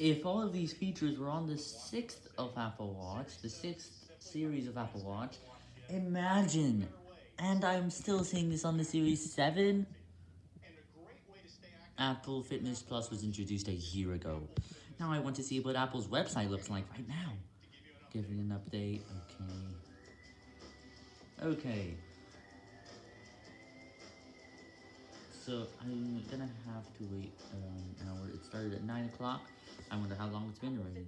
If all of these features were on the 6th of Apple Watch, the 6th series of Apple Watch, imagine! And I'm still seeing this on the Series 7? Apple Fitness Plus was introduced a year ago. Now I want to see what Apple's website looks like right now. Giving an update, okay. Okay. So I'm gonna have to wait um, started at 9 o'clock. I wonder how long it's been already.